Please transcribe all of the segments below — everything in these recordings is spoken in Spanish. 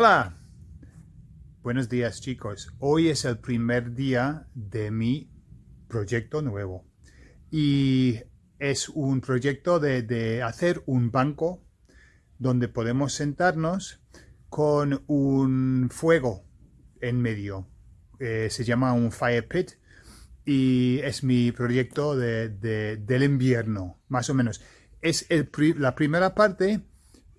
Hola, buenos días chicos. Hoy es el primer día de mi proyecto nuevo y es un proyecto de, hacer un banco donde podemos sentarnos con un fuego en medio. Eh, se llama un fire pit y es mi proyecto del invierno, más o menos. Es la primera parte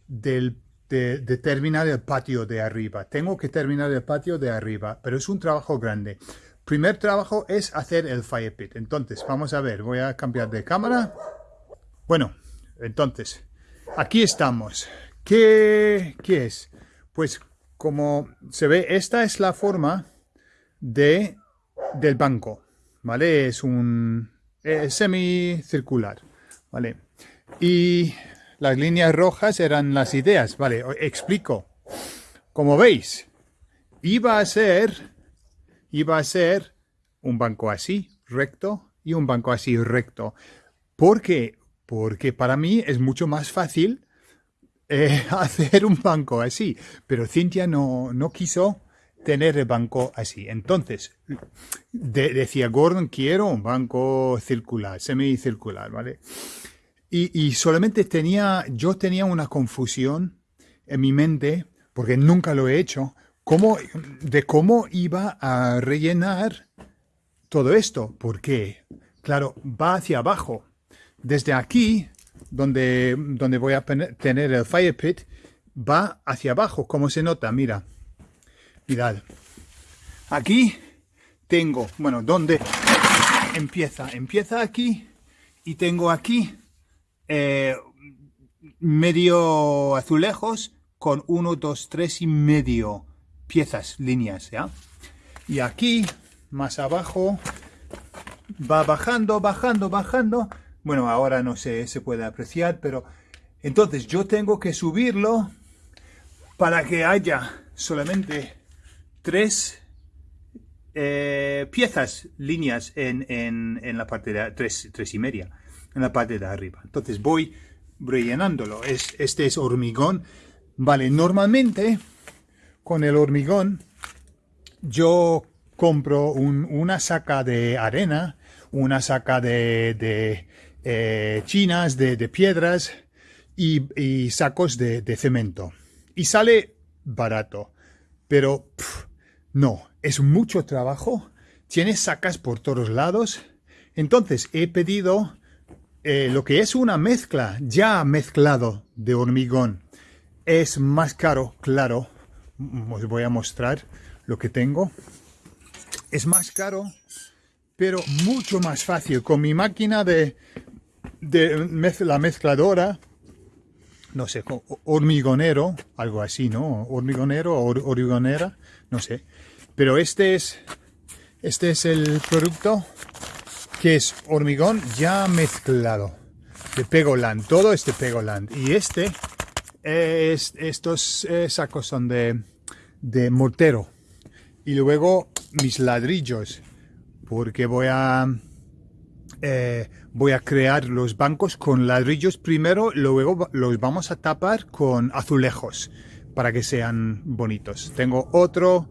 del de, terminar el patio de arriba. Tengo que terminar el patio de arriba, pero es un trabajo grande. Primer trabajo es hacer el fire pit. Entonces, vamos a ver, voy a cambiar de cámara. Bueno, entonces, aquí estamos. ¿Qué, qué es? Pues como se ve, esta es la forma de, del banco, ¿vale? Es un semicircular, ¿vale? Y las líneas rojas eran las ideas. Vale, explico. Como veis, iba a ser, iba a ser un banco así, recto, y un banco así, recto. ¿Por qué? Porque para mí es mucho más fácil eh, hacer un banco así. Pero Cintia no, no quiso tener el banco así. Entonces, decía Gordon, quiero un banco circular, semicircular, ¿vale? Y, solamente tenía, yo tenía una confusión en mi mente, porque nunca lo he hecho, cómo, de cómo iba a rellenar todo esto. Porque, claro, va hacia abajo. Desde aquí, donde, donde voy a tener el fire pit, va hacia abajo, como se nota, mira. Mirad. Aquí tengo, bueno, ¿dónde empieza? Empieza aquí y tengo aquí eh, medio azulejos con uno, dos, tres y medio piezas, líneas, ¿ya? Y aquí, más abajo, va bajando, bajando, bajando. Bueno, ahora no sé, se puede apreciar, pero entonces yo tengo que subirlo para que haya solamente tres eh, piezas, líneas en, en, en, la parte de tres, tres y media la parte de arriba. Entonces voy rellenándolo. Es, este es hormigón. Vale, normalmente con el hormigón yo compro una saca de arena, una saca de, eh, chinas, de, piedras y, sacos de, cemento. Y sale barato. Pero no, es mucho trabajo. Tienes sacas por todos lados. Entonces he pedido eh, lo que es una mezcla ya mezclado de hormigón es más caro, claro. Os voy a mostrar lo que tengo. Es más caro, pero mucho más fácil. Con mi máquina de, de la mezcladora, no sé, hormigonero, algo así, ¿no? Hormigonero o hormigonera, no sé. Pero este es, este es el producto que es hormigón ya mezclado de Pegoland, todo este Pegoland. Y este, es, estos eh, sacos son de, de mortero. Y luego mis ladrillos, porque voy a, eh, voy a crear los bancos con ladrillos primero, luego los vamos a tapar con azulejos para que sean bonitos. Tengo otro,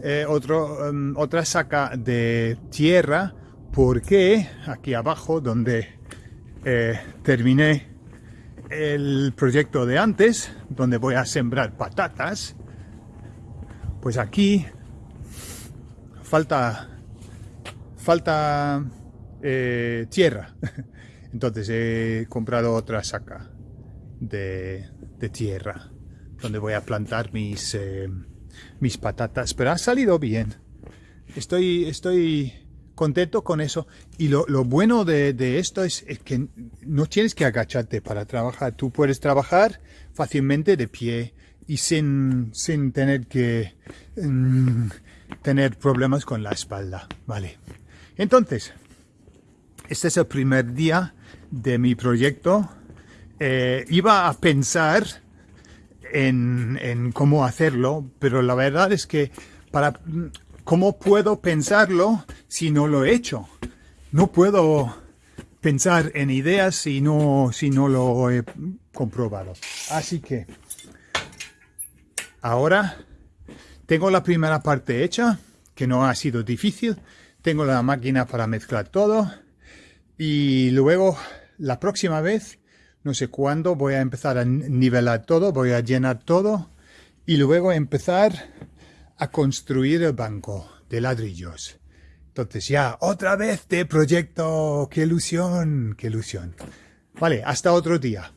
eh, otro em, otra saca de tierra porque aquí abajo donde eh, terminé el proyecto de antes, donde voy a sembrar patatas, pues aquí falta, falta eh, tierra. Entonces he comprado otra saca de, tierra donde voy a plantar mis, eh, mis patatas, pero ha salido bien. Estoy, estoy contento con eso. Y lo, bueno de, esto es, que no tienes que agacharte para trabajar. Tú puedes trabajar fácilmente de pie y sin, sin tener que mm, tener problemas con la espalda. Vale. Entonces, este es el primer día de mi proyecto. Eh, iba a pensar en, en cómo hacerlo, pero la verdad es que para ¿Cómo puedo pensarlo si no lo he hecho? No puedo pensar en ideas si no, si no lo he comprobado. Así que ahora Tengo la primera parte hecha, que no ha sido difícil. Tengo la máquina para mezclar todo. Y luego, la próxima vez, no sé cuándo, voy a empezar a nivelar todo, voy a llenar todo. Y luego empezar a construir el banco de ladrillos. Entonces ya, otra vez de proyecto. ¡Qué ilusión! ¡Qué ilusión! Vale, hasta otro día.